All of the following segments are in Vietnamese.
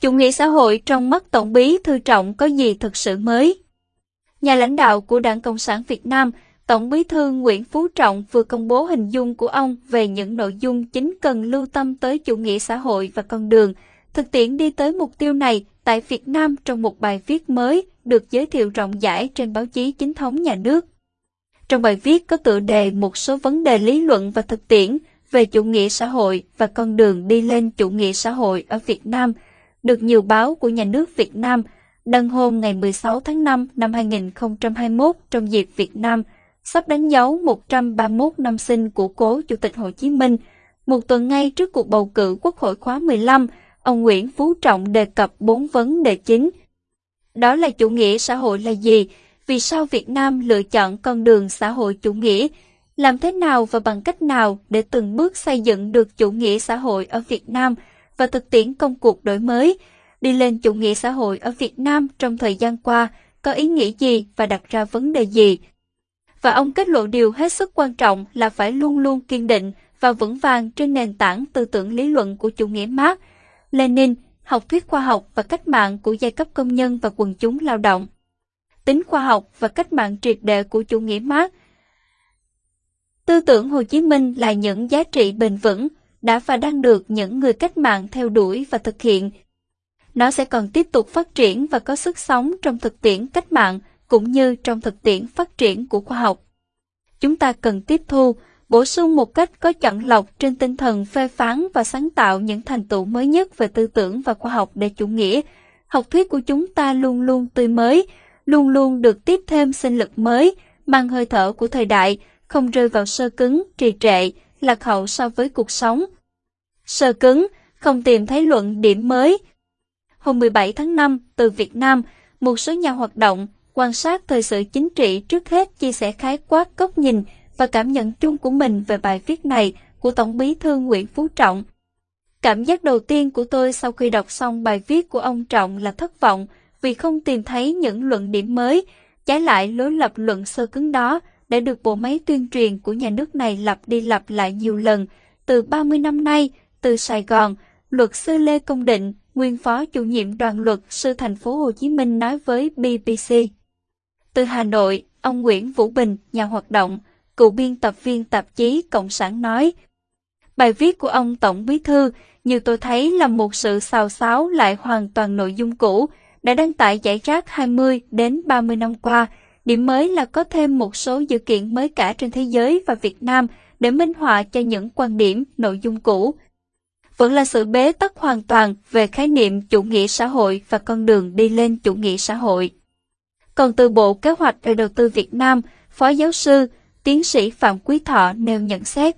Chủ nghĩa xã hội trong mắt Tổng bí Thư Trọng có gì thực sự mới? Nhà lãnh đạo của Đảng Cộng sản Việt Nam, Tổng bí thư Nguyễn Phú Trọng vừa công bố hình dung của ông về những nội dung chính cần lưu tâm tới chủ nghĩa xã hội và con đường, thực tiễn đi tới mục tiêu này tại Việt Nam trong một bài viết mới được giới thiệu rộng rãi trên báo chí chính thống nhà nước. Trong bài viết có tựa đề một số vấn đề lý luận và thực tiễn về chủ nghĩa xã hội và con đường đi lên chủ nghĩa xã hội ở Việt Nam, được nhiều báo của nhà nước Việt Nam đăng hôm ngày 16 tháng 5 năm 2021 trong dịp Việt Nam sắp đánh dấu 131 năm sinh của cố Chủ tịch Hồ Chí Minh. Một tuần ngay trước cuộc bầu cử Quốc hội khóa 15, ông Nguyễn Phú Trọng đề cập bốn vấn đề chính. Đó là chủ nghĩa xã hội là gì? Vì sao Việt Nam lựa chọn con đường xã hội chủ nghĩa? Làm thế nào và bằng cách nào để từng bước xây dựng được chủ nghĩa xã hội ở Việt Nam và thực tiễn công cuộc đổi mới? Đi lên chủ nghĩa xã hội ở Việt Nam trong thời gian qua có ý nghĩa gì và đặt ra vấn đề gì? Và ông kết luận điều hết sức quan trọng là phải luôn luôn kiên định và vững vàng trên nền tảng tư tưởng lý luận của chủ nghĩa Marx, Lenin, học thuyết khoa học và cách mạng của giai cấp công nhân và quần chúng lao động. Tính khoa học và cách mạng triệt đệ của chủ nghĩa Marx. Tư tưởng Hồ Chí Minh là những giá trị bền vững, đã và đang được những người cách mạng theo đuổi và thực hiện. Nó sẽ còn tiếp tục phát triển và có sức sống trong thực tiễn cách mạng cũng như trong thực tiễn phát triển của khoa học. Chúng ta cần tiếp thu, bổ sung một cách có chọn lọc trên tinh thần phê phán và sáng tạo những thành tựu mới nhất về tư tưởng và khoa học để chủ nghĩa. Học thuyết của chúng ta luôn luôn tươi mới, luôn luôn được tiếp thêm sinh lực mới, mang hơi thở của thời đại, không rơi vào sơ cứng, trì trệ, lạc hậu so với cuộc sống. Sơ cứng, không tìm thấy luận điểm mới. Hôm 17 tháng 5, từ Việt Nam, một số nhà hoạt động quan sát thời sự chính trị trước hết chia sẻ khái quát góc nhìn và cảm nhận chung của mình về bài viết này của Tổng bí thư Nguyễn Phú Trọng. Cảm giác đầu tiên của tôi sau khi đọc xong bài viết của ông Trọng là thất vọng vì không tìm thấy những luận điểm mới, trái lại lối lập luận sơ cứng đó đã được bộ máy tuyên truyền của nhà nước này lặp đi lặp lại nhiều lần từ 30 năm nay, từ Sài Gòn, luật sư Lê Công Định, nguyên phó chủ nhiệm đoàn luật sư thành phố Hồ Chí Minh nói với BBC. Từ Hà Nội, ông Nguyễn Vũ Bình, nhà hoạt động, cựu biên tập viên tạp chí Cộng sản nói, Bài viết của ông Tổng Bí Thư, như tôi thấy là một sự xào xáo lại hoàn toàn nội dung cũ, đã đăng tải giải rác 20 đến 30 năm qua. Điểm mới là có thêm một số dự kiện mới cả trên thế giới và Việt Nam để minh họa cho những quan điểm, nội dung cũ. Vẫn là sự bế tắc hoàn toàn về khái niệm chủ nghĩa xã hội và con đường đi lên chủ nghĩa xã hội. Còn từ Bộ Kế hoạch và Đầu tư Việt Nam, Phó Giáo sư, Tiến sĩ Phạm Quý Thọ nêu nhận xét.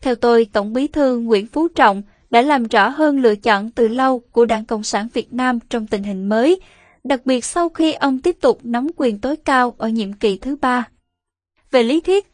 Theo tôi, Tổng bí thư Nguyễn Phú Trọng đã làm rõ hơn lựa chọn từ lâu của Đảng Cộng sản Việt Nam trong tình hình mới, đặc biệt sau khi ông tiếp tục nắm quyền tối cao ở nhiệm kỳ thứ ba. Về lý thuyết,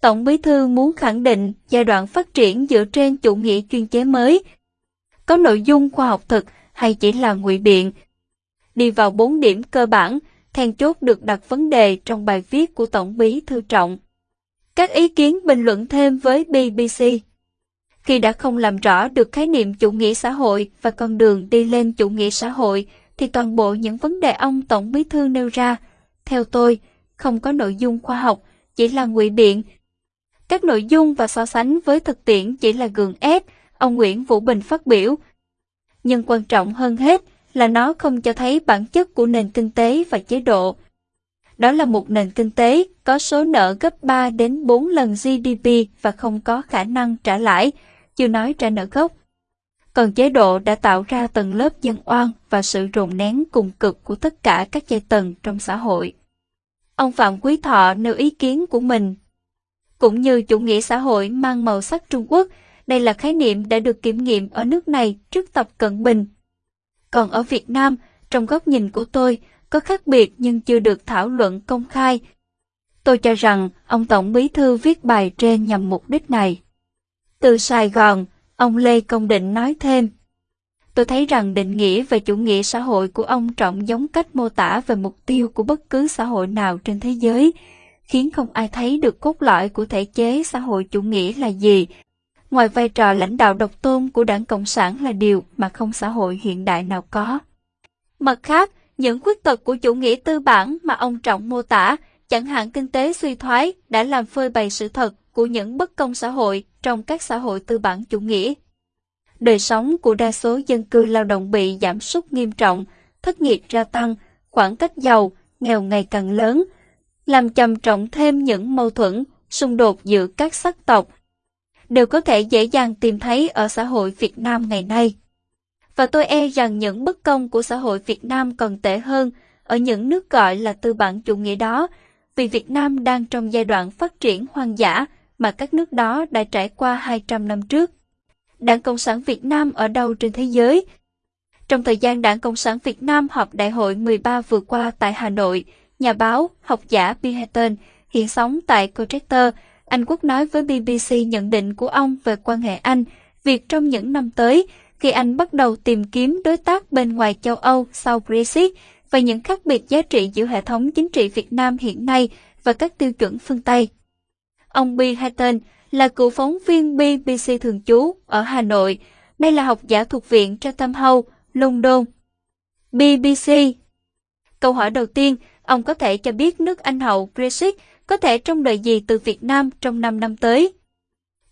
Tổng bí thư muốn khẳng định giai đoạn phát triển dựa trên chủ nghĩa chuyên chế mới, có nội dung khoa học thực hay chỉ là ngụy biện, đi vào bốn điểm cơ bản, then chốt được đặt vấn đề trong bài viết của Tổng bí thư Trọng. Các ý kiến bình luận thêm với BBC. Khi đã không làm rõ được khái niệm chủ nghĩa xã hội và con đường đi lên chủ nghĩa xã hội, thì toàn bộ những vấn đề ông Tổng bí thư nêu ra, theo tôi, không có nội dung khoa học, chỉ là ngụy biện. Các nội dung và so sánh với thực tiễn chỉ là gượng ép, ông Nguyễn Vũ Bình phát biểu. Nhưng quan trọng hơn hết là nó không cho thấy bản chất của nền kinh tế và chế độ. Đó là một nền kinh tế có số nợ gấp 3 đến 4 lần GDP và không có khả năng trả lãi, chưa nói trả nợ gốc. Còn chế độ đã tạo ra tầng lớp dân oan và sự rồn nén cùng cực của tất cả các giai tầng trong xã hội. Ông Phạm Quý Thọ nêu ý kiến của mình. Cũng như chủ nghĩa xã hội mang màu sắc Trung Quốc, đây là khái niệm đã được kiểm nghiệm ở nước này trước tập cận bình còn ở Việt Nam, trong góc nhìn của tôi, có khác biệt nhưng chưa được thảo luận công khai. Tôi cho rằng ông Tổng Bí Thư viết bài trên nhằm mục đích này. Từ Sài Gòn, ông Lê Công Định nói thêm. Tôi thấy rằng định nghĩa về chủ nghĩa xã hội của ông Trọng giống cách mô tả về mục tiêu của bất cứ xã hội nào trên thế giới, khiến không ai thấy được cốt lõi của thể chế xã hội chủ nghĩa là gì. ngoài vai trò lãnh đạo độc tôn của đảng Cộng sản là điều mà không xã hội hiện đại nào có. Mặt khác, những khuyết tật của chủ nghĩa tư bản mà ông Trọng mô tả, chẳng hạn kinh tế suy thoái, đã làm phơi bày sự thật của những bất công xã hội trong các xã hội tư bản chủ nghĩa. Đời sống của đa số dân cư lao động bị giảm sút nghiêm trọng, thất nghiệp gia tăng, khoảng cách giàu, nghèo ngày càng lớn, làm trầm trọng thêm những mâu thuẫn, xung đột giữa các sắc tộc, đều có thể dễ dàng tìm thấy ở xã hội Việt Nam ngày nay. Và tôi e rằng những bất công của xã hội Việt Nam còn tệ hơn ở những nước gọi là tư bản chủ nghĩa đó, vì Việt Nam đang trong giai đoạn phát triển hoang dã mà các nước đó đã trải qua 200 năm trước. Đảng Cộng sản Việt Nam ở đâu trên thế giới? Trong thời gian Đảng Cộng sản Việt Nam họp đại hội 13 vừa qua tại Hà Nội, nhà báo, học giả Bill hiện sống tại Colchester, Anh Quốc nói với BBC nhận định của ông về quan hệ Anh, việc trong những năm tới, khi Anh bắt đầu tìm kiếm đối tác bên ngoài châu Âu sau Brexit và những khác biệt giá trị giữa hệ thống chính trị Việt Nam hiện nay và các tiêu chuẩn phương Tây. Ông Bill Hatton là cựu phóng viên BBC thường trú ở Hà Nội. Đây là học giả thuộc Viện Chatham House, London. BBC Câu hỏi đầu tiên, ông có thể cho biết nước Anh hậu Brexit có thể trông đợi gì từ Việt Nam trong 5 năm tới?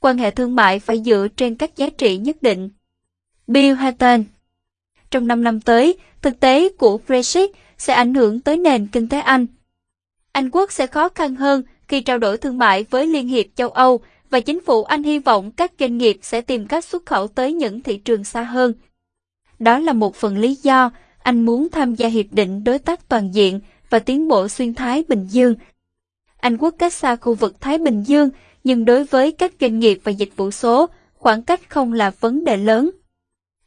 Quan hệ thương mại phải dựa trên các giá trị nhất định. Bill Hatton trong 5 năm tới, thực tế của Brexit sẽ ảnh hưởng tới nền kinh tế Anh. Anh quốc sẽ khó khăn hơn khi trao đổi thương mại với Liên hiệp châu Âu và chính phủ Anh hy vọng các doanh nghiệp sẽ tìm cách xuất khẩu tới những thị trường xa hơn. Đó là một phần lý do anh muốn tham gia Hiệp định Đối tác Toàn diện và tiến bộ xuyên Thái Bình Dương. Anh quốc cách xa khu vực Thái Bình Dương, nhưng đối với các doanh nghiệp và dịch vụ số, khoảng cách không là vấn đề lớn.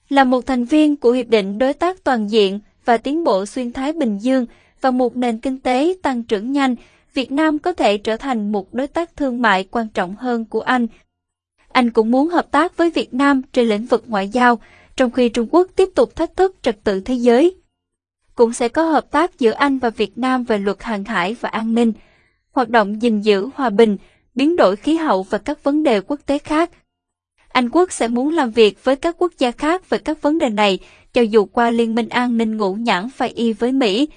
Là một thành viên của Hiệp định Đối tác Toàn diện và tiến bộ xuyên Thái Bình Dương và một nền kinh tế tăng trưởng nhanh, Việt Nam có thể trở thành một đối tác thương mại quan trọng hơn của Anh. Anh cũng muốn hợp tác với Việt Nam trên lĩnh vực ngoại giao, trong khi Trung Quốc tiếp tục thách thức trật tự thế giới. Cũng sẽ có hợp tác giữa Anh và Việt Nam về luật hàng hải và an ninh, hoạt động gìn giữ hòa bình, biến đổi khí hậu và các vấn đề quốc tế khác. Anh Quốc sẽ muốn làm việc với các quốc gia khác về các vấn đề này, cho dù qua Liên minh an ninh ngũ nhãn phải y với Mỹ,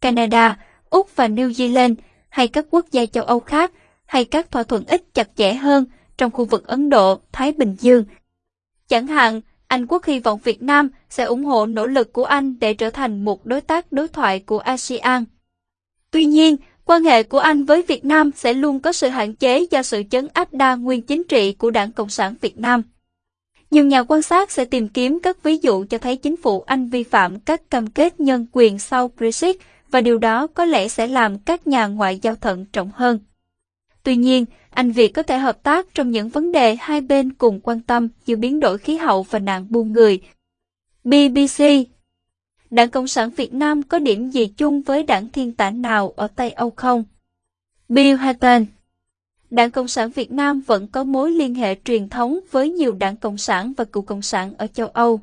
Canada, Úc và New Zealand, hay các quốc gia châu Âu khác, hay các thỏa thuận ít chặt chẽ hơn trong khu vực Ấn Độ, Thái Bình Dương. Chẳng hạn, Anh Quốc hy vọng Việt Nam sẽ ủng hộ nỗ lực của Anh để trở thành một đối tác đối thoại của ASEAN. Tuy nhiên, quan hệ của Anh với Việt Nam sẽ luôn có sự hạn chế do sự chấn áp đa nguyên chính trị của Đảng Cộng sản Việt Nam. Nhiều nhà quan sát sẽ tìm kiếm các ví dụ cho thấy chính phủ Anh vi phạm các cam kết nhân quyền sau Brexit và điều đó có lẽ sẽ làm các nhà ngoại giao thận trọng hơn. Tuy nhiên, Anh Việt có thể hợp tác trong những vấn đề hai bên cùng quan tâm như biến đổi khí hậu và nạn buôn người. BBC Đảng Cộng sản Việt Nam có điểm gì chung với đảng thiên tả nào ở Tây Âu không? Bill Hatton Đảng Cộng sản Việt Nam vẫn có mối liên hệ truyền thống với nhiều đảng Cộng sản và cựu Cộng sản ở châu Âu.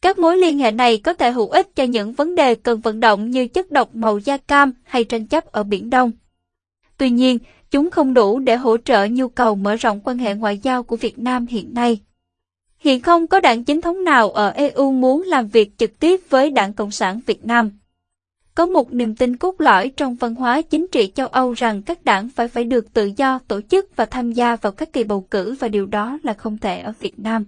Các mối liên hệ này có thể hữu ích cho những vấn đề cần vận động như chất độc màu da cam hay tranh chấp ở Biển Đông. Tuy nhiên, chúng không đủ để hỗ trợ nhu cầu mở rộng quan hệ ngoại giao của Việt Nam hiện nay. Hiện không có đảng chính thống nào ở EU muốn làm việc trực tiếp với Đảng Cộng sản Việt Nam. Có một niềm tin cốt lõi trong văn hóa chính trị châu Âu rằng các đảng phải phải được tự do tổ chức và tham gia vào các kỳ bầu cử và điều đó là không thể ở Việt Nam.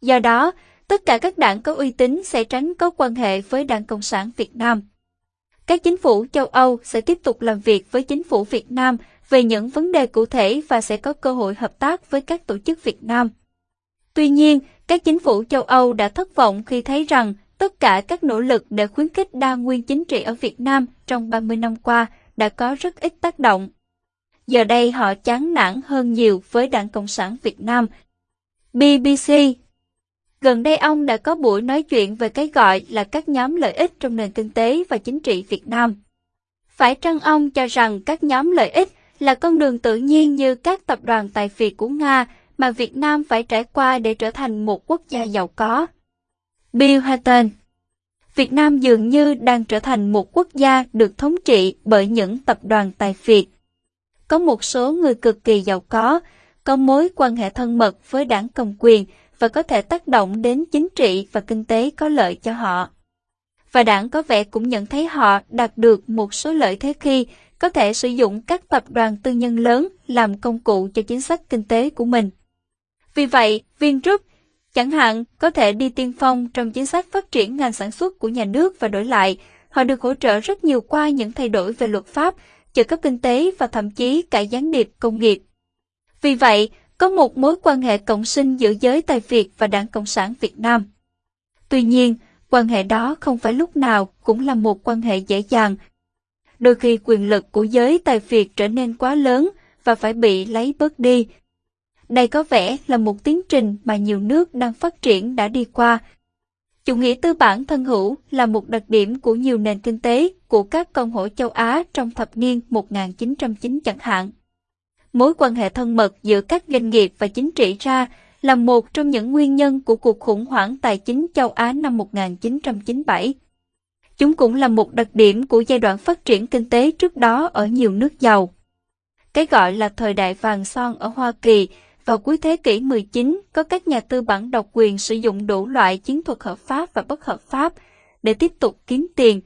Do đó, tất cả các đảng có uy tín sẽ tránh có quan hệ với Đảng Cộng sản Việt Nam. Các chính phủ châu Âu sẽ tiếp tục làm việc với chính phủ Việt Nam về những vấn đề cụ thể và sẽ có cơ hội hợp tác với các tổ chức Việt Nam. Tuy nhiên, các chính phủ châu Âu đã thất vọng khi thấy rằng tất cả các nỗ lực để khuyến khích đa nguyên chính trị ở Việt Nam trong 30 năm qua đã có rất ít tác động. Giờ đây họ chán nản hơn nhiều với Đảng Cộng sản Việt Nam. BBC Gần đây ông đã có buổi nói chuyện về cái gọi là các nhóm lợi ích trong nền kinh tế và chính trị Việt Nam. Phải chăng ông cho rằng các nhóm lợi ích là con đường tự nhiên như các tập đoàn tài phiệt của Nga mà Việt Nam phải trải qua để trở thành một quốc gia giàu có? Bill Hatton Việt Nam dường như đang trở thành một quốc gia được thống trị bởi những tập đoàn tài phiệt. Có một số người cực kỳ giàu có, có mối quan hệ thân mật với đảng cầm quyền và có thể tác động đến chính trị và kinh tế có lợi cho họ. Và đảng có vẻ cũng nhận thấy họ đạt được một số lợi thế khi có thể sử dụng các tập đoàn tư nhân lớn làm công cụ cho chính sách kinh tế của mình. Vì vậy, Vingroup, chẳng hạn, có thể đi tiên phong trong chính sách phát triển ngành sản xuất của nhà nước và đổi lại, họ được hỗ trợ rất nhiều qua những thay đổi về luật pháp, trợ cấp kinh tế và thậm chí cả gián điệp công nghiệp. Vì vậy, có một mối quan hệ cộng sinh giữa giới tài Việt và Đảng Cộng sản Việt Nam. Tuy nhiên, quan hệ đó không phải lúc nào cũng là một quan hệ dễ dàng. Đôi khi quyền lực của giới tài Việt trở nên quá lớn và phải bị lấy bớt đi. Đây có vẻ là một tiến trình mà nhiều nước đang phát triển đã đi qua. Chủ nghĩa tư bản thân hữu là một đặc điểm của nhiều nền kinh tế của các công hội châu Á trong thập niên 1990 chẳng hạn. Mối quan hệ thân mật giữa các doanh nghiệp và chính trị ra là một trong những nguyên nhân của cuộc khủng hoảng tài chính châu Á năm 1997. Chúng cũng là một đặc điểm của giai đoạn phát triển kinh tế trước đó ở nhiều nước giàu. Cái gọi là thời đại vàng son ở Hoa Kỳ vào cuối thế kỷ 19 có các nhà tư bản độc quyền sử dụng đủ loại chiến thuật hợp pháp và bất hợp pháp để tiếp tục kiếm tiền.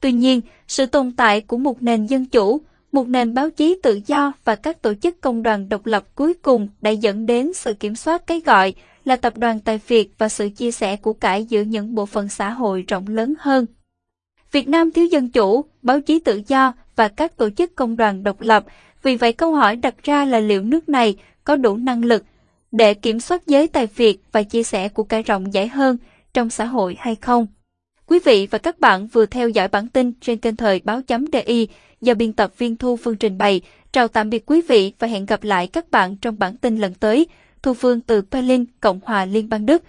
Tuy nhiên, sự tồn tại của một nền dân chủ một nền báo chí tự do và các tổ chức công đoàn độc lập cuối cùng đã dẫn đến sự kiểm soát cái gọi là tập đoàn tài Việt và sự chia sẻ của cải giữa những bộ phận xã hội rộng lớn hơn. Việt Nam thiếu dân chủ, báo chí tự do và các tổ chức công đoàn độc lập, vì vậy câu hỏi đặt ra là liệu nước này có đủ năng lực để kiểm soát giới tài Việt và chia sẻ của cải rộng rãi hơn trong xã hội hay không? Quý vị và các bạn vừa theo dõi bản tin trên kênh thời báo chấm DI do biên tập viên Thu Phương trình bày. Chào tạm biệt quý vị và hẹn gặp lại các bạn trong bản tin lần tới. Thu Phương từ Berlin, Cộng hòa Liên bang Đức.